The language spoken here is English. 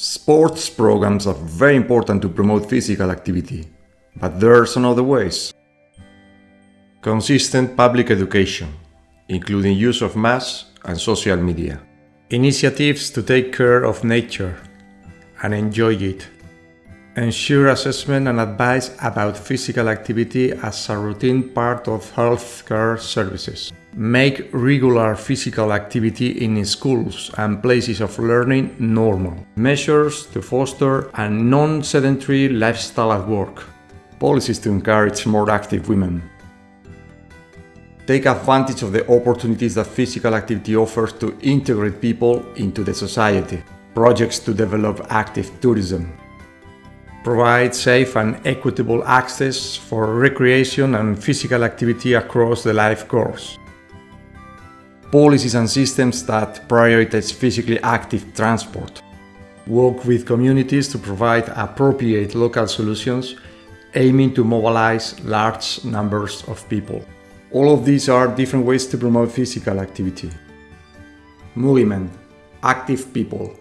Sports programs are very important to promote physical activity, but there are some other ways. Consistent public education, including use of mass and social media. Initiatives to take care of nature and enjoy it. Ensure assessment and advice about physical activity as a routine part of healthcare services. Make regular physical activity in schools and places of learning normal. Measures to foster a non-sedentary lifestyle at work. Policies to encourage more active women. Take advantage of the opportunities that physical activity offers to integrate people into the society. Projects to develop active tourism. Provide safe and equitable access for recreation and physical activity across the life course. Policies and systems that prioritize physically active transport. Work with communities to provide appropriate local solutions aiming to mobilize large numbers of people. All of these are different ways to promote physical activity. Movement, active people,